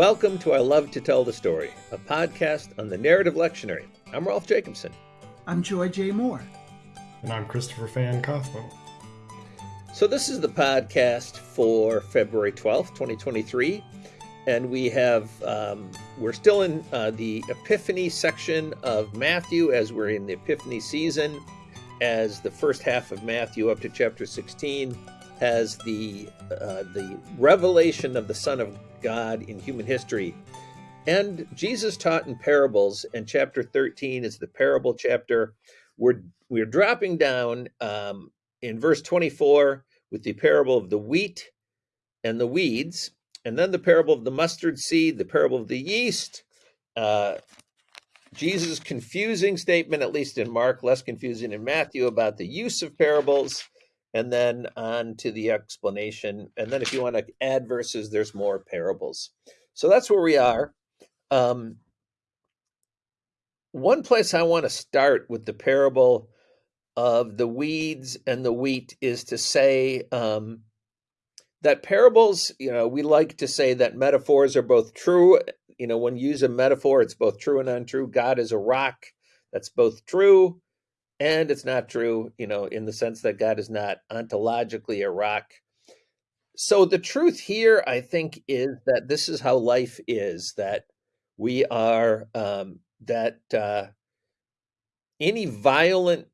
Welcome to I Love to Tell the Story, a podcast on the narrative lectionary. I'm Rolf Jacobson. I'm Joy J. Moore. And I'm Christopher Fan Kaufman. So, this is the podcast for February 12th, 2023. And we have, um, we're still in uh, the Epiphany section of Matthew as we're in the Epiphany season, as the first half of Matthew up to chapter 16 has the uh, the revelation of the Son of God in human history. And Jesus taught in parables, and chapter 13 is the parable chapter. We're we're dropping down um, in verse 24 with the parable of the wheat and the weeds, and then the parable of the mustard seed, the parable of the yeast. Uh, Jesus' confusing statement, at least in Mark, less confusing in Matthew, about the use of parables and then on to the explanation. And then if you want to add verses, there's more parables. So that's where we are. Um, one place I want to start with the parable of the weeds and the wheat is to say um, that parables, you know, we like to say that metaphors are both true. You know, when you use a metaphor, it's both true and untrue. God is a rock. That's both true and it's not true, you know, in the sense that God is not ontologically a rock. So the truth here, I think, is that this is how life is. That we are um, that uh, any violent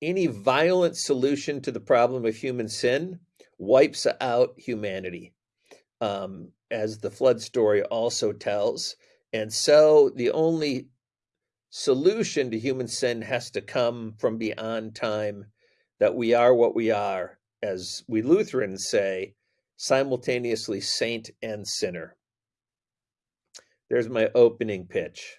any violent solution to the problem of human sin wipes out humanity, um, as the flood story also tells. And so the only solution to human sin has to come from beyond time, that we are what we are, as we Lutherans say, simultaneously saint and sinner. There's my opening pitch.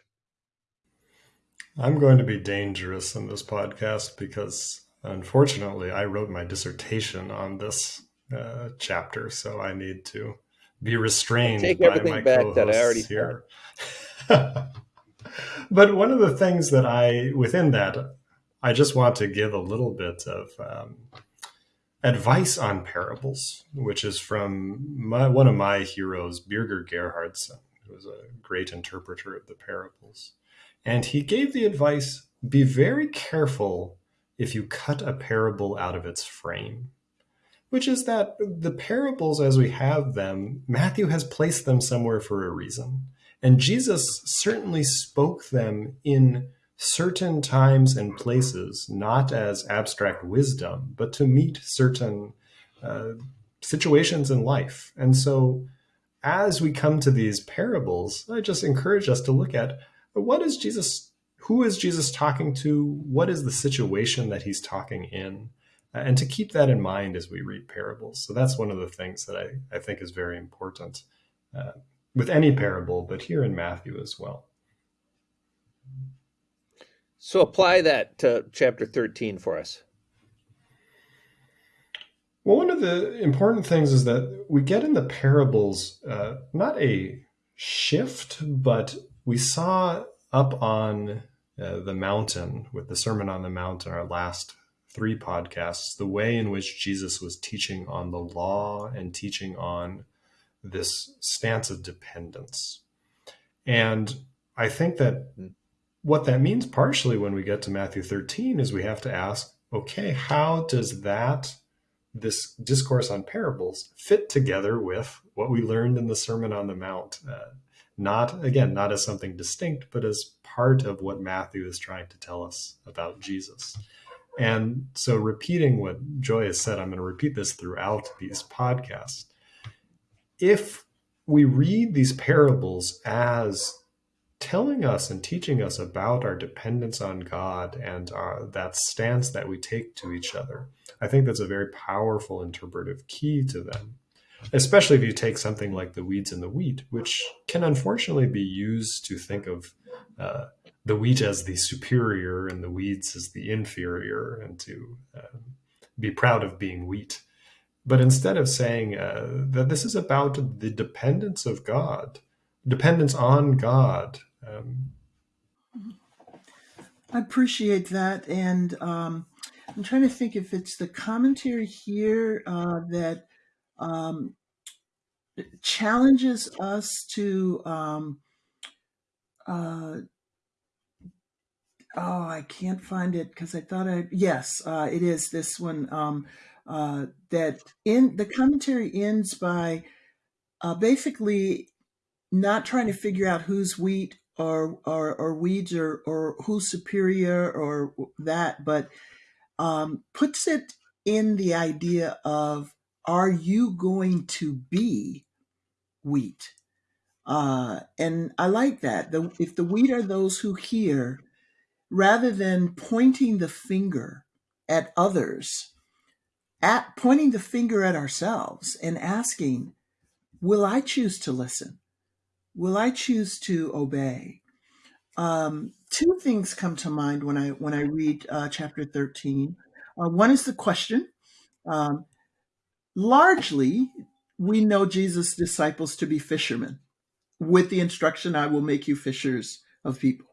I'm going to be dangerous in this podcast because unfortunately I wrote my dissertation on this uh, chapter, so I need to be restrained take by everything my back that I already here. but one of the things that I, within that, I just want to give a little bit of um, advice on parables, which is from my, one of my heroes, Birger Gerhardsson, who was a great interpreter of the parables. And he gave the advice be very careful if you cut a parable out of its frame, which is that the parables as we have them, Matthew has placed them somewhere for a reason. And Jesus certainly spoke them in certain times and places, not as abstract wisdom, but to meet certain uh, situations in life. And so, as we come to these parables, I just encourage us to look at what is Jesus, who is Jesus talking to? What is the situation that he's talking in? And to keep that in mind as we read parables. So, that's one of the things that I, I think is very important. Uh, with any parable, but here in Matthew as well. So apply that to chapter 13 for us. Well, one of the important things is that we get in the parables uh, not a shift, but we saw up on uh, the mountain with the Sermon on the Mount in our last three podcasts, the way in which Jesus was teaching on the law and teaching on this stance of dependence. And I think that what that means partially when we get to Matthew 13 is we have to ask, okay, how does that, this discourse on parables, fit together with what we learned in the Sermon on the Mount? Uh, not, again, not as something distinct, but as part of what Matthew is trying to tell us about Jesus. And so, repeating what Joy has said, I'm going to repeat this throughout these podcasts if we read these parables as telling us and teaching us about our dependence on God and our, that stance that we take to each other, I think that's a very powerful interpretive key to them. Especially if you take something like the weeds and the wheat, which can unfortunately be used to think of uh, the wheat as the superior and the weeds as the inferior, and to uh, be proud of being wheat. But instead of saying uh, that this is about the dependence of God, dependence on God. Um, I appreciate that. And um, I'm trying to think if it's the commentary here uh, that um, challenges us to um, uh, oh i can't find it because i thought i yes uh, it is this one um, uh, that in the commentary ends by uh, basically not trying to figure out who's wheat or or, or weeds or or who's superior or that but um, puts it in the idea of are you going to be wheat uh, and I like that. The, if the wheat are those who hear, rather than pointing the finger at others, at pointing the finger at ourselves and asking, will I choose to listen? Will I choose to obey? Um, two things come to mind when I when I read uh, chapter thirteen. Uh, one is the question. Um, largely, we know Jesus' disciples to be fishermen with the instruction, I will make you fishers of people.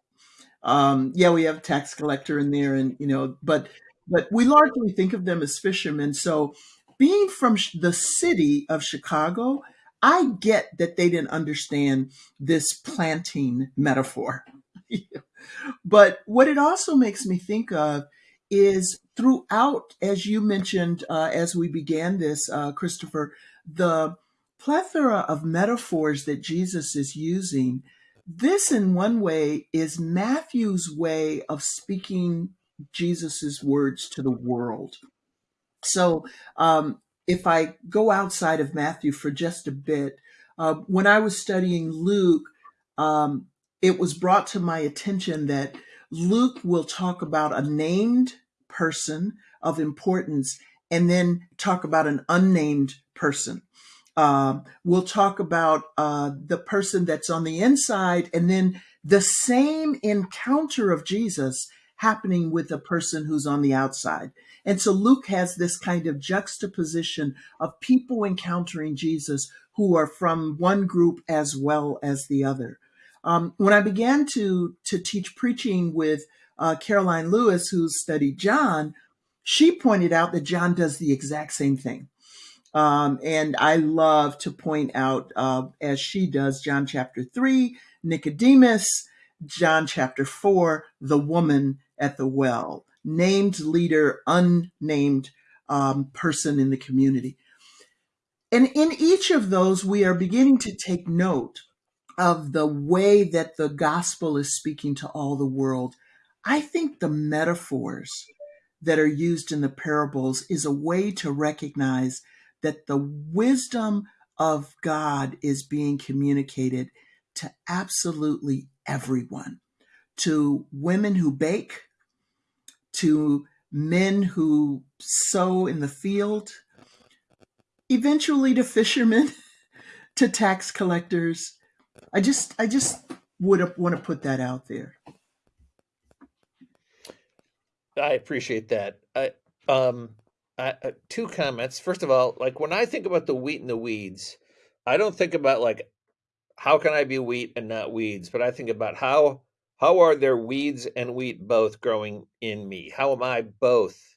Um, yeah, we have tax collector in there, and you know, but but we largely think of them as fishermen. So, being from the city of Chicago, I get that they didn't understand this planting metaphor. but what it also makes me think of is throughout, as you mentioned uh, as we began this, uh, Christopher, the plethora of metaphors that Jesus is using, this in one way is Matthew's way of speaking Jesus's words to the world. So um, if I go outside of Matthew for just a bit, uh, when I was studying Luke, um, it was brought to my attention that Luke will talk about a named person of importance and then talk about an unnamed person. Um, we'll talk about uh, the person that's on the inside, and then the same encounter of Jesus happening with a person who's on the outside. And so Luke has this kind of juxtaposition of people encountering Jesus who are from one group as well as the other. Um, when I began to to teach preaching with uh, Karoline Lewis, who studied John, she pointed out that John does the exact same thing. Um, and I love to point out, uh, as she does, John chapter 3, Nicodemus, John chapter 4, the woman at the well, named leader, unnamed um, person in the community. And in each of those, we are beginning to take note of the way that the gospel is speaking to all the world. I think the metaphors that are used in the parables is a way to recognize that the wisdom of God is being communicated to absolutely everyone to women who bake, to men who sow in the field, eventually to fishermen, to tax collectors. I just I just would want to put that out there. I appreciate that. I um uh, two comments. First of all, like when I think about the wheat and the weeds, I don't think about like how can I be wheat and not weeds, but I think about how how are there weeds and wheat both growing in me? How am I both?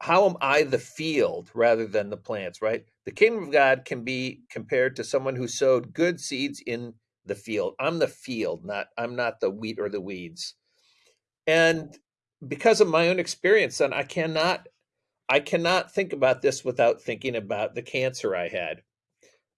How am I the field rather than the plants, right? The kingdom of God can be compared to someone who sowed good seeds in the field. I'm the field, not I'm not the wheat or the weeds. And because of my own experience, then I cannot I cannot think about this without thinking about the cancer I had.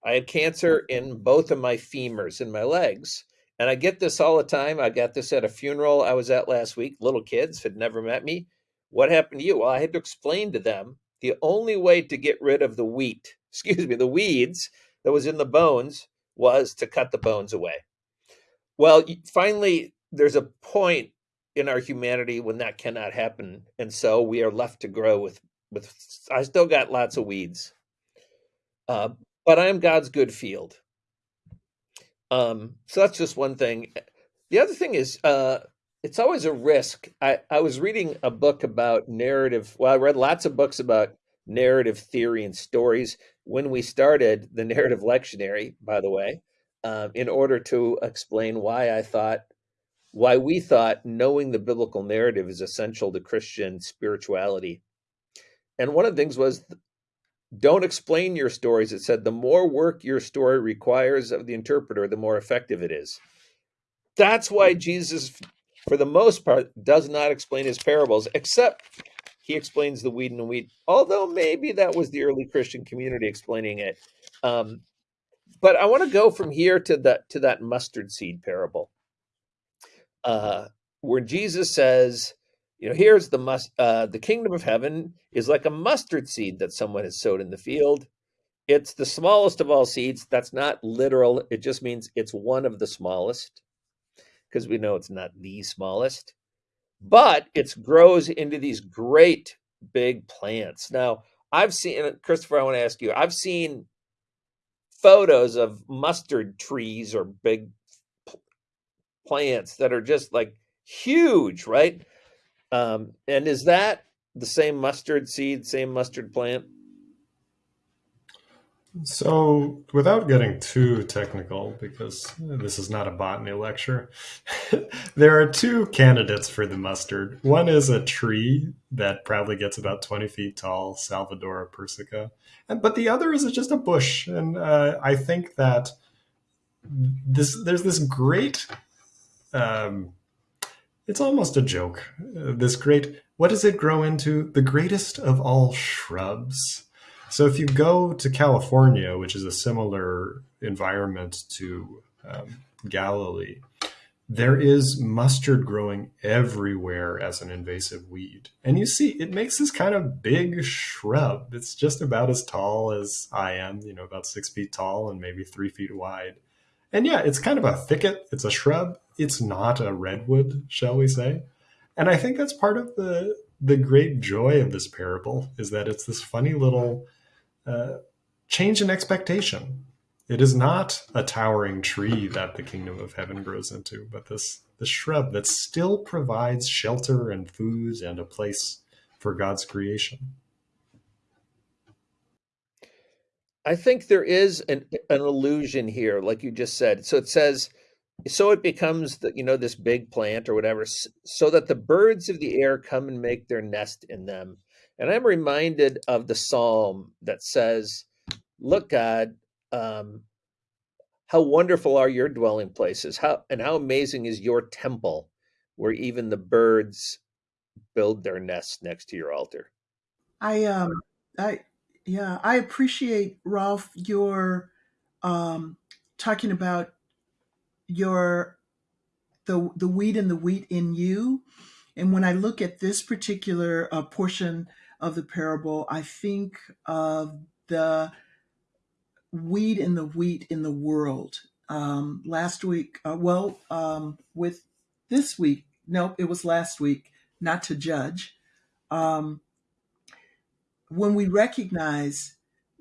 I had cancer mm-hmm. in both of my femurs in my legs. And I get this all the time. I got this at a funeral I was at last week. Little kids had never met me. What happened to you? Well, I had to explain to them the only way to get rid of the wheat, excuse me, the weeds that was in the bones was to cut the bones away. Well, finally, there's a point in our humanity when that cannot happen. And so we are left to grow with with I still got lots of weeds. Uh, but I am God's good field. Um, so that's just one thing. The other thing is uh, it's always a risk. I, I was reading a book about narrative. Well, I read lots of books about narrative theory and stories when we started the narrative lectionary, by the way, um, in order to explain why I thought, why we thought knowing the biblical narrative is essential to Christian spirituality and one of the things was don't explain your stories. It said the more work your story requires of the interpreter, the more effective it is. That's why Jesus, for the most part, does not explain his parables, except he explains the weed and the wheat, although maybe that was the early Christian community explaining it. Um, but I want to go from here to that to that mustard seed parable, uh, where Jesus says, you know, here's the must. Uh, the kingdom of heaven is like a mustard seed that someone has sowed in the field. It's the smallest of all seeds. That's not literal. It just means it's one of the smallest, because we know it's not the smallest. But it grows into these great big plants. Now, I've seen Christopher. I want to ask you. I've seen photos of mustard trees or big plants that are just like huge, right? Um, and is that the same mustard seed, same mustard plant? So, without getting too technical, because this is not a botany lecture, there are two candidates for the mustard. One is a tree that probably gets about 20 feet tall, Salvadora persica. And, but the other is just a bush. And uh, I think that this there's this great, um, it's almost a joke, uh, this great, what does it grow into? The greatest of all shrubs so if you go to California, which is a similar environment to um, Galilee, there is mustard growing everywhere as an invasive weed. And you see, it makes this kind of big shrub. It's just about as tall as I am, you know, about six feet tall and maybe three feet wide. And yeah, it's kind of a thicket. It's a shrub. It's not a redwood, shall we say. And I think that's part of the the great joy of this parable is that it's this funny little uh, change in expectation. It is not a towering tree that the kingdom of heaven grows into, but this this shrub that still provides shelter and food and a place for God's creation. I think there is an an illusion here, like you just said. So it says, so it becomes the, you know this big plant or whatever, so that the birds of the air come and make their nest in them. And I'm reminded of the psalm that says, Look, God, um, how wonderful are your dwelling places, how and how amazing is your temple, where even the birds build their nests next to your altar. I um I yeah, I appreciate Rolf your um talking about your the the weed and the wheat in you. And when I look at this particular uh, portion of the parable, I think of the weed and the wheat in the world. Um, last week, uh, well, um, with this week, nope, it was last week, not to judge. Um, when we recognize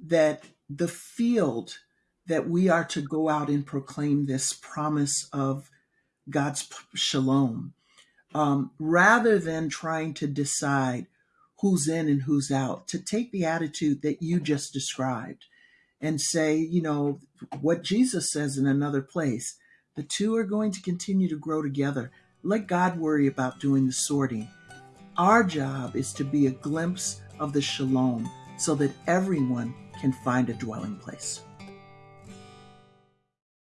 that the field that we are to go out and proclaim this promise of God's shalom, um, rather than trying to decide who's in and who's out, to take the attitude that you just described and say, you know, what Jesus says in another place the two are going to continue to grow together. Let God worry about doing the sorting. Our job is to be a glimpse of the shalom so that everyone can find a dwelling place.